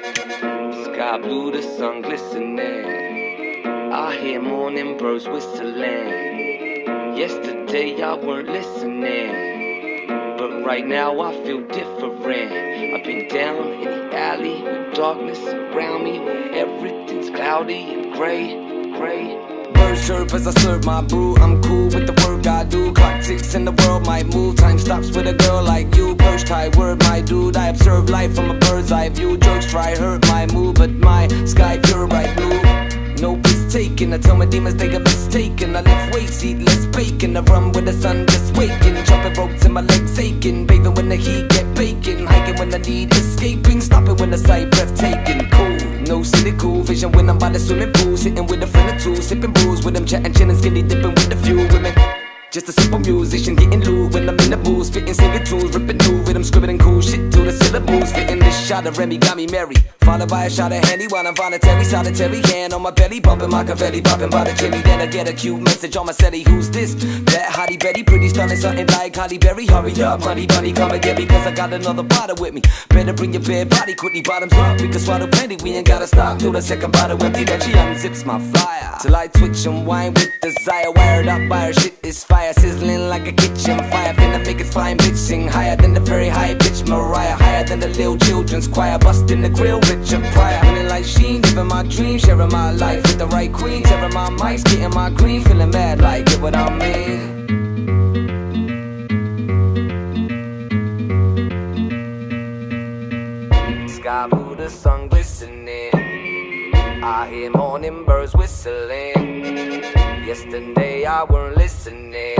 Sky blue, the sun glistening. I hear morning birds whistling. Yesterday I weren't listening. But right now I feel different. I've been down in the alley with darkness around me, everything's cloudy and gray, gray. Chirp as I serve my brew. I'm cool with the work I do. Clock ticks and the world might move. Time stops with a girl like you. Tie word, my dude. I observe life from a bird's eye view. Jokes try hurt my mood, but my sky pure bright blue. No piss. I tell my demons they got mistaken. I lift weights, eat less bacon. I run with the sun just waking. Jumping ropes and my legs aching. Bathing when the heat get baking. Hiking when I need escaping. Stopping when the sight breathtaking. Cool. No cynical vision when I'm by the swimming pool. Sitting with a friend or two, sipping booze with them, chatting, chilling, skinny dipping with a few women. Just a simple musician getting loot when I'm in the booth, spitting singing tunes, ripping new rhythm, scribbling cool shit to the syllables, fitting this shot of Remy got me merry. Followed by a shot of Henny while I'm voluntary, solitary hand on my belly, bumping my confetti, popping by the cherry. Then I get a cute message on my celly, who's this? That hottie Betty, pretty stunning, something like Halle Berry. Hurry up, honey bunny, come and get me, cause I got another bottle with me. Better bring your bare body quickly, bottoms up, we can swallow plenty, we ain't gotta stop till the second bottle empty. Then she unzips my flyer till I twitch and whine with desire, wired up by her shit is fire, sizzling like a kitchen fire. Finna make it flying bitch sing higher than the very high pitch Mariah, higher than the little children's choir, busting the grill, Richard Pryor. Feeling like Sheen, living my dream, sharing my life with the right queen, tearing my mics, getting my green, feeling mad like get what I mean. Sky blue, the sun glistening. I hear morning birds whistling. Yesterday I weren't listening,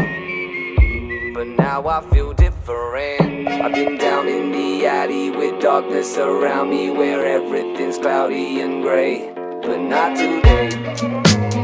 but now I feel different. I've been down in the alley with darkness around me, where everything's cloudy and gray, but not today.